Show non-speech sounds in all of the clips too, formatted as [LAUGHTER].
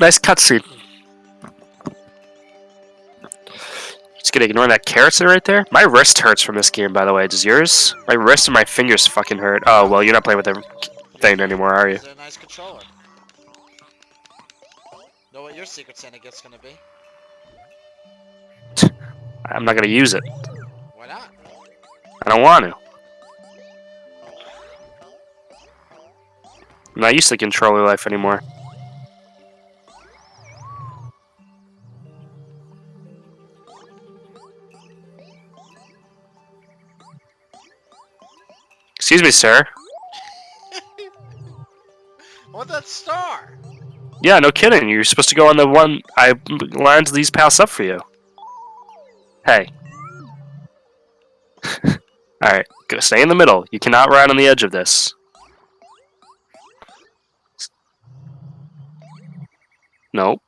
nice cutscene. Just gonna ignore that carrot right there. My wrist hurts from this game, by the way. Does yours? My wrist and my fingers fucking hurt. Oh well, you're not playing with the thing anymore, are you? It's a nice controller. Know what your secret Santa gift's gonna be? [LAUGHS] I'm not gonna use it. Why not? I don't want to. I'm not used to controller life anymore. Excuse me, sir. [LAUGHS] What that star? Yeah, no kidding. You're supposed to go on the one I lined these paths up for you. Hey. [LAUGHS] Alright, go stay in the middle. You cannot ride on the edge of this. Nope.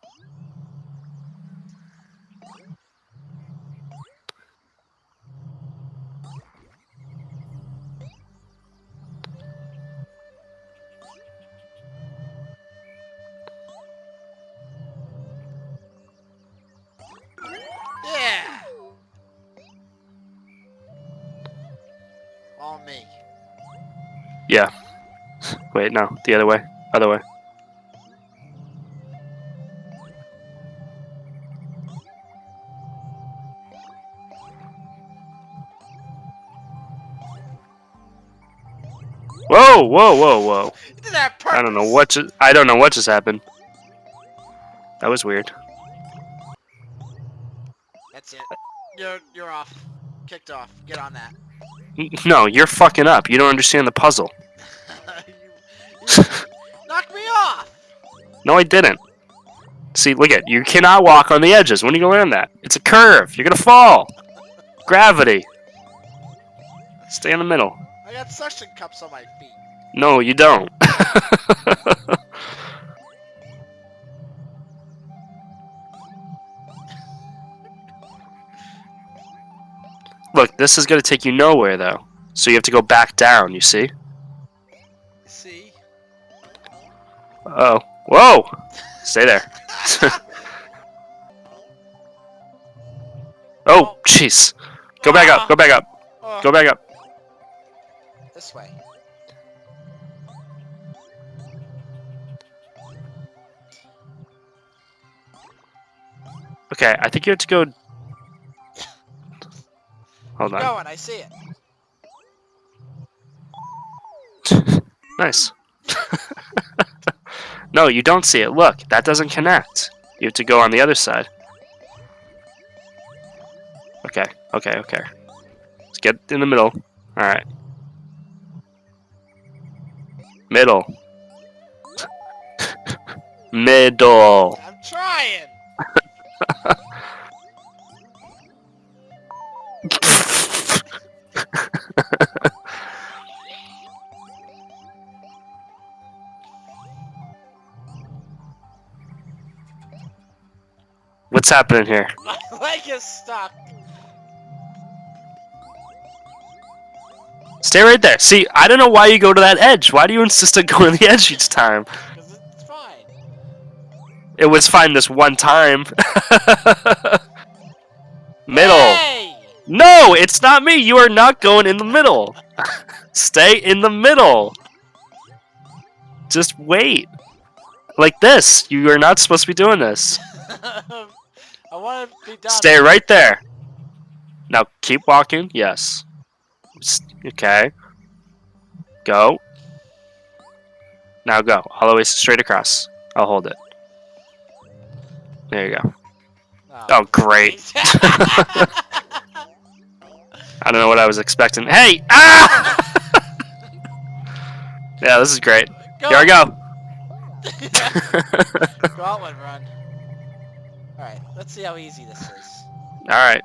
Me. Yeah. Wait, no. The other way. Other way. Whoa, whoa, whoa, whoa. Did that I don't know what just, I don't know what just happened. That was weird. That's it. You're you're off. Kicked off. Get on that. [LAUGHS] No, you're fucking up. You don't understand the puzzle. [LAUGHS] you me off. No, I didn't. See, look at you cannot walk on the edges. When are you gonna learn that? It's a curve. You're gonna fall. Gravity. Stay in the middle. I got suction cups on my feet. No, you don't. [LAUGHS] Look, this is gonna take you nowhere though. So you have to go back down, you see? See? Oh. Whoa! Stay there. [LAUGHS] oh, jeez. Go back up, go back up, go back up. This way. Okay, I think you have to go. Hold Keep on. going. I see it. [LAUGHS] Nice. [LAUGHS] no, you don't see it. Look, that doesn't connect. You have to go on the other side. Okay, okay, okay. Let's get in the middle. Alright. Middle. [LAUGHS] middle. I'm trying. What's happening here? [LAUGHS] My leg is stuck. Stay right there. See, I don't know why you go to that edge. Why do you insist on [LAUGHS] going to the edge each time? Cause it's fine. It was fine this one time. [LAUGHS] middle. Hey! No, it's not me. You are not going in the middle. Stay in the middle. Just wait. Like this. You are not supposed to be doing this. I want to be done. Stay right there. Now keep walking. Yes. Okay. Go. Now go. All the way straight across. I'll hold it. There you go. Oh, great. [LAUGHS] I don't know what I was expecting. Hey! Ah! [LAUGHS] yeah, this is great. go. Here I go. [LAUGHS] go out and run. Alright, let's see how easy this is. Alright.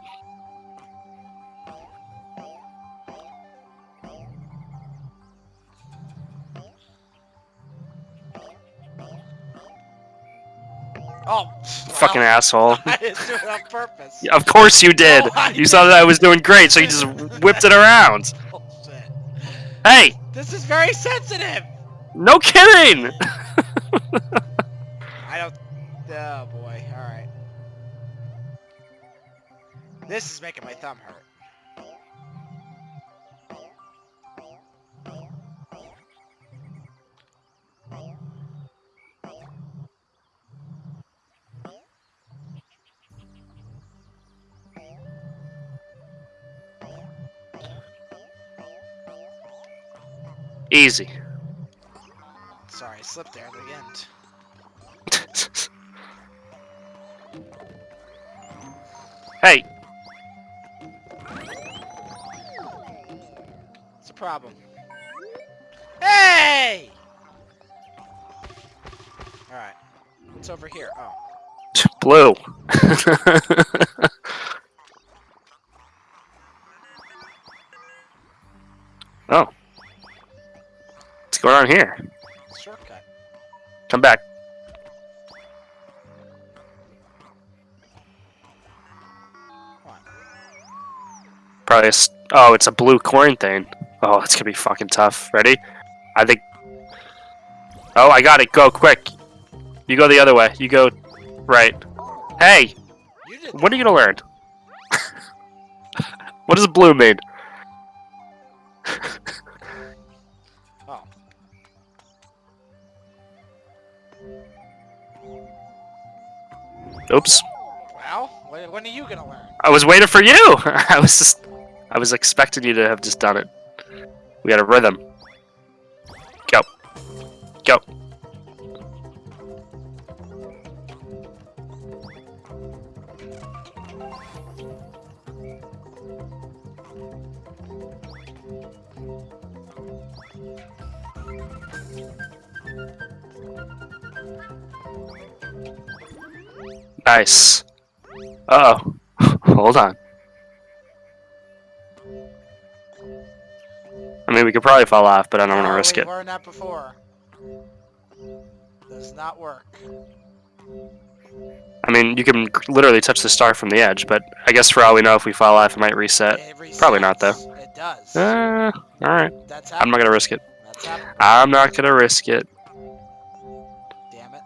Oh, Fucking wow. asshole. [LAUGHS] I didn't do it on purpose. Yeah, Of course you did. No, you saw that I was doing great, so you just whipped it around. [LAUGHS] Bullshit. Hey! This is very sensitive. No kidding! [LAUGHS] I don't. Oh boy, alright. This is making my thumb hurt. Easy. Sorry, I slipped there at the end. [LAUGHS] hey, problem. Hey! Alright. What's over here? Oh. blue. [LAUGHS] oh. What's going on here? Shortcut. Come back. Probably a Oh, it's a blue coin thing. Oh, it's gonna be fucking tough. Ready? I think. Oh, I got it. Go quick. You go the other way. You go right. Hey, What are you gonna learn? [LAUGHS] what does blue mean? [LAUGHS] Oh. Oops. Well, when, when are you gonna learn? I was waiting for you. [LAUGHS] I was just. I was expecting you to have just done it. We got a rhythm. Go. Go. Nice. Uh oh. [LAUGHS] Hold on. We could probably fall off, but I don't want to Oh, risk it. learned that before. Does not work. I mean, you can literally touch the star from the edge, but I guess for all we know, if we fall off, it might reset. It probably not, though. It does. Uh, alright. That's I'm not gonna risk it. I'm not gonna risk it. Damn it.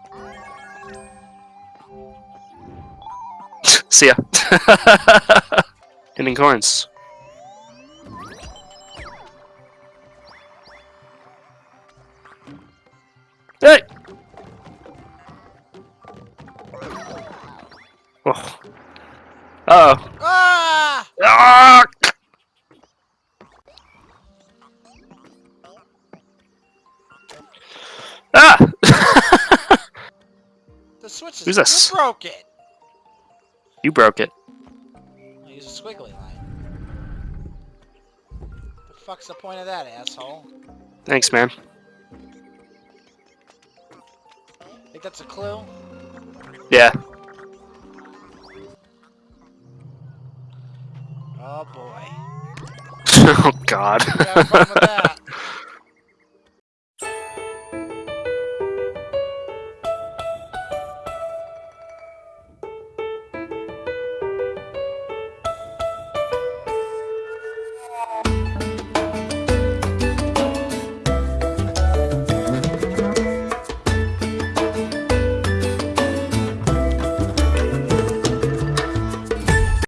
[LAUGHS] See ya. [LAUGHS] Hitting coins. Oh. Uh oh. Ah! Ah! Ah! [LAUGHS] The switch is Who's this? You broke it. you broke it. I use a squiggly line. The fuck's the point of that, asshole? Thanks, man. Think that's a clue? Yeah. God.